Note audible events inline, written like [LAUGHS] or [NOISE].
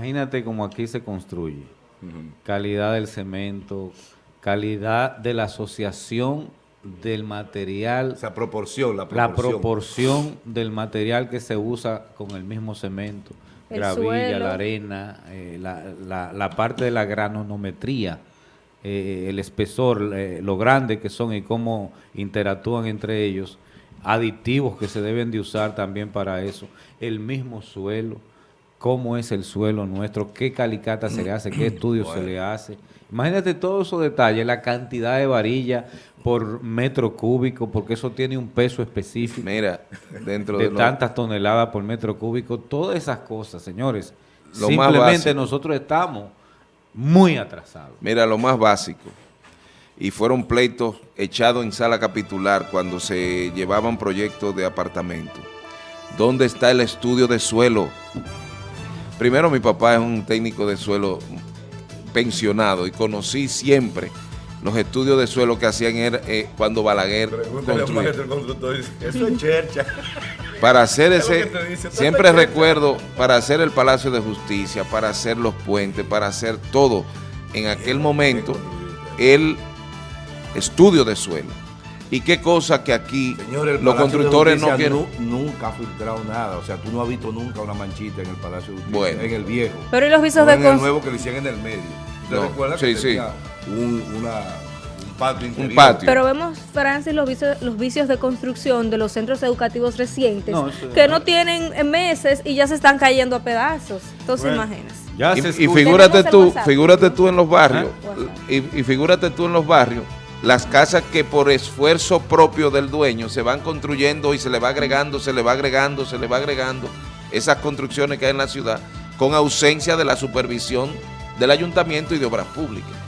Imagínate cómo aquí se construye. Calidad del cemento, calidad de la asociación del material. Esa proporción, la La proporción. proporción del material que se usa con el mismo cemento. El Gravilla, suelo. la arena, eh, la, la- la parte de la granonometría, eh, el espesor, eh, lo grande que son y cómo interactúan entre ellos, aditivos que se deben de usar también para eso, el mismo suelo, cómo es el suelo nuestro, qué calicata se le hace, qué [CLEARS THROAT] estudio se le hace. Imagínate todos esos detalles, la cantidad de varilla por metro cúbico, porque eso tiene un peso específico Mira, dentro de, de lo- tantas toneladas por metro cúbico, todas esas cosas, señores. Lo más Simplemente básico. nosotros estamos muy atrasados. Mira, lo más básico. Y fueron pleitos echados en sala capitular cuando se llevaban proyectos de apartamento. ¿Dónde está el estudio de suelo? Primero, mi papá es un técnico de suelo pensionado y conocí siempre los estudios de suelo que hacían era, eh, cuando Balaguer Eso es chercha. Para hacer [LAUGHS] ese, dice, siempre recuerdo, para hacer el Palacio de Justicia, para hacer los puentes, para hacer todo, en aquel momento, el estudio de suelo. Y qué cosa que aquí Señores, los constructores no quieren. nu- nunca ha filtrado nada. O sea, tú no has visto nunca una manchita en el Palacio de Justicia, Bueno. en el viejo. Pero ¿y los visos No de en el nuevo que le hicieron en el medio. ¿Te No, recuerdas sí, que sí. tenía un, una, un patio interior? patio. Pero vemos, Francis, los vicios, los vicios de construcción de los centros educativos recientes, No, que no tienen meses y ya se están cayendo a pedazos. Entonces, Bueno. imagínense. Ya Y, se y escucha- figúrate tú, WhatsApp. figúrate tú en los barrios, WhatsApp. y, y figúrate tú en los barrios, las casas que por esfuerzo propio del dueño se van construyendo y se le va agregando, se le va agregando, se le va agregando esas construcciones que hay en la ciudad con ausencia de la supervisión del ayuntamiento y de obras públicas.